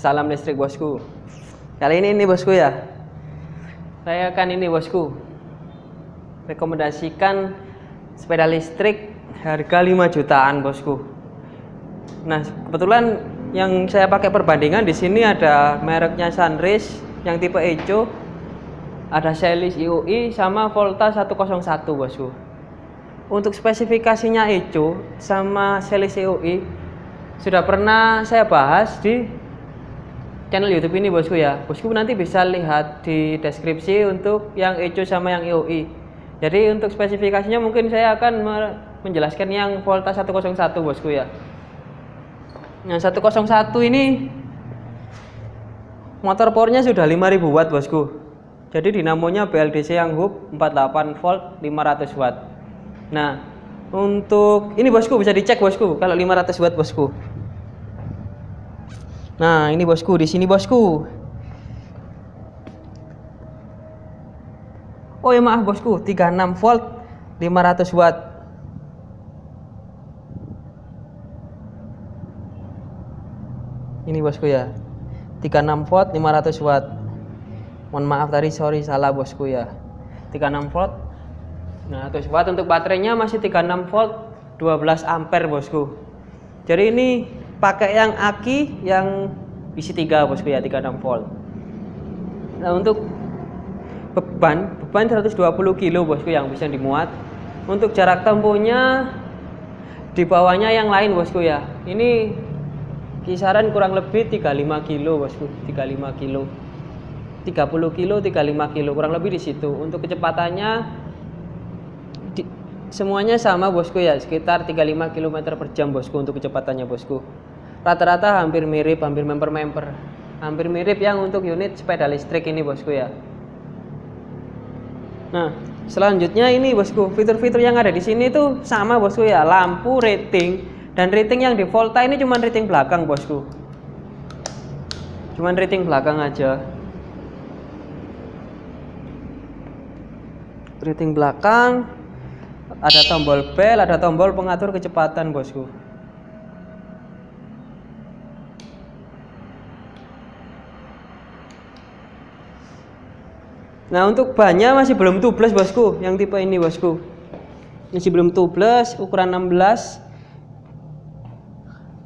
salam listrik bosku. Kali ini ini bosku ya. Saya akan ini bosku. Rekomendasikan sepeda listrik harga 5 jutaan bosku. Nah, kebetulan yang saya pakai perbandingan di sini ada mereknya Sunrise yang tipe Eco, ada Celis IOI sama Volta 101 bosku. Untuk spesifikasinya Eco sama Celis IOI sudah pernah saya bahas di channel YouTube ini bosku ya. Bosku nanti bisa lihat di deskripsi untuk yang Eco sama yang EOI. Jadi untuk spesifikasinya mungkin saya akan menjelaskan yang Volta 101 bosku ya. Nah 101 ini motor powernya sudah 5000 watt bosku. Jadi dinamonya BLDC yang hub 48 volt 500 watt. Nah untuk ini bosku bisa dicek bosku kalau 500 watt bosku. Nah, ini bosku, di sini bosku. Oh ya maaf bosku, 36 volt 500 watt. Ini bosku ya. 36 volt 500 watt. Mohon maaf tadi sorry salah bosku ya. 36 volt. Nah, terus watt untuk baterainya masih 36 volt 12 ampere bosku. Jadi ini pakai yang aki yang isi 3 bosku ya 36 volt. Nah untuk beban beban 120 kilo bosku yang bisa dimuat. Untuk jarak tempuhnya di bawahnya yang lain bosku ya. Ini kisaran kurang lebih 35 kilo bosku 35 kilo. 30 kilo 35 kilo kurang lebih di situ. Untuk kecepatannya semuanya sama bosku ya. Sekitar 35 km per jam bosku untuk kecepatannya bosku. Rata-rata hampir mirip hampir member-member. Hampir mirip yang untuk unit sepeda listrik ini bosku ya. Nah selanjutnya ini bosku fitur-fitur yang ada di sini tuh sama bosku ya. Lampu rating dan rating yang di Volta ini cuma rating belakang bosku. Cuman rating belakang aja. Rating belakang ada tombol bel ada tombol pengatur kecepatan bosku. Nah untuk bannya masih belum tubeless bosku. Yang tipe ini bosku. Masih belum tubeless ukuran 16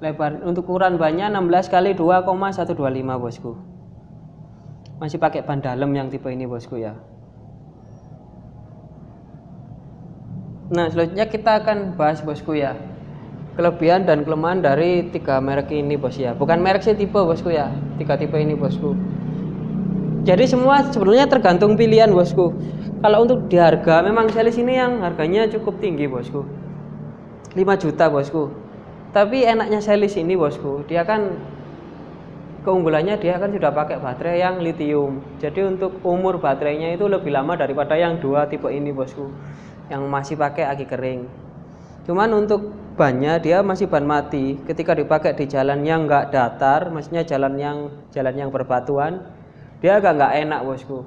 lebar untuk ukuran bannya 16 kali 2,125 bosku. Masih pakai ban dalam yang tipe ini bosku ya Nah selanjutnya kita akan bahas bosku ya. Kelebihan dan kelemahan dari tiga merek ini bos ya. Bukan merek sih tipe bosku ya. Tiga tipe ini bosku. Jadi semua sebenarnya tergantung pilihan bosku. Kalau untuk di harga memang selis ini yang harganya cukup tinggi bosku. 5 juta bosku. Tapi enaknya selis ini bosku. Dia kan keunggulannya dia kan sudah pakai baterai yang lithium. Jadi untuk umur baterainya itu lebih lama daripada yang dua tipe ini bosku yang masih pakai aki kering. Cuman untuk bannya dia masih ban mati. Ketika dipakai di jalan yang enggak datar maksudnya jalan yang jalan yang berbatuan dia agak nggak enak bosku.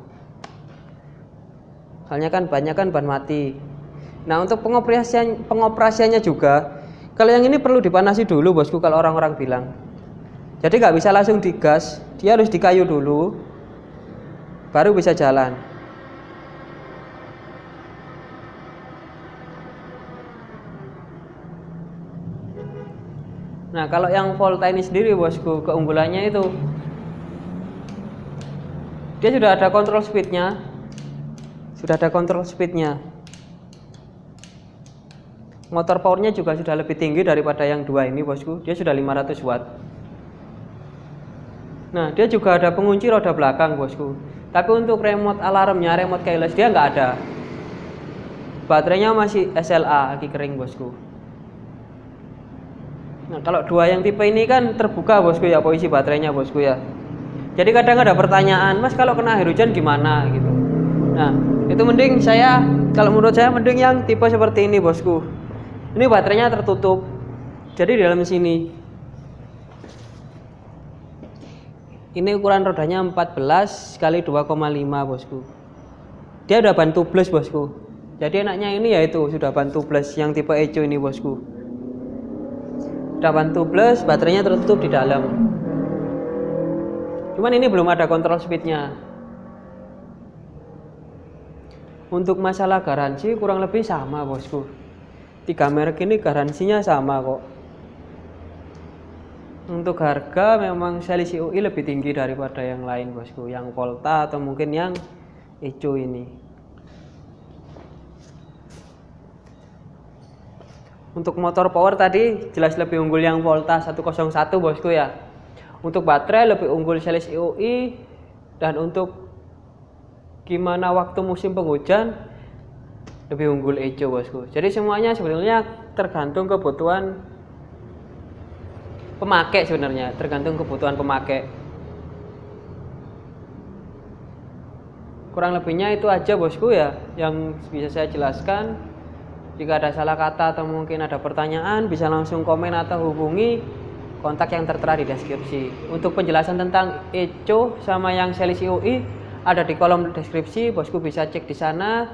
Soalnya kan banyak kan ban mati. Nah untuk pengoperasian pengoperasiannya juga kalau yang ini perlu dipanasi dulu bosku kalau orang-orang bilang. Jadi nggak bisa langsung digas dia harus dikayu dulu baru bisa jalan nah kalau yang Volta ini sendiri bosku keunggulannya itu dia sudah ada kontrol speednya. Sudah ada kontrol speednya. Motor powernya juga sudah lebih tinggi daripada yang dua ini bosku. Dia sudah 500 watt. Nah dia juga ada pengunci roda belakang bosku. Tapi untuk remote alarmnya remote keyless dia nggak ada. Baterainya masih SLA lagi kering bosku nah kalau dua yang tipe ini kan terbuka bosku ya posisi baterainya bosku ya. Jadi kadang ada pertanyaan mas kalau kena air hujan gimana? gitu. Nah itu mending saya kalau menurut saya mending yang tipe seperti ini bosku. Ini baterainya tertutup. Jadi di dalam sini. Ini ukuran rodanya 14 kali 2,5 bosku. Dia udah bantu plus bosku. Jadi enaknya ini yaitu sudah bantu plus yang tipe Eco ini bosku udah bantu plus baterainya tertutup di dalam. Cuman ini belum ada kontrol speednya. Untuk masalah garansi kurang lebih sama bosku. Tiga merek ini garansinya sama kok. Untuk harga memang selisih UI lebih tinggi daripada yang lain bosku. Yang Volta atau mungkin yang Eco ini untuk motor power tadi jelas lebih unggul yang Volta 101 bosku ya. Untuk baterai lebih unggul selisih UI dan untuk gimana waktu musim penghujan lebih unggul Eco bosku. Jadi semuanya sebenarnya tergantung kebutuhan pemakai sebenarnya tergantung kebutuhan pemakai. Kurang lebihnya itu aja bosku ya yang bisa saya jelaskan jika ada salah kata atau mungkin ada pertanyaan bisa langsung komen atau hubungi kontak yang tertera di deskripsi. Untuk penjelasan tentang ECO sama yang selisih UI ada di kolom deskripsi. Bosku bisa cek di sana.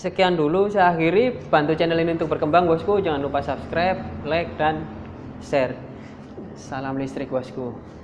Sekian dulu saya akhiri. Bantu channel ini untuk berkembang bosku. Jangan lupa subscribe like dan share. Salam listrik bosku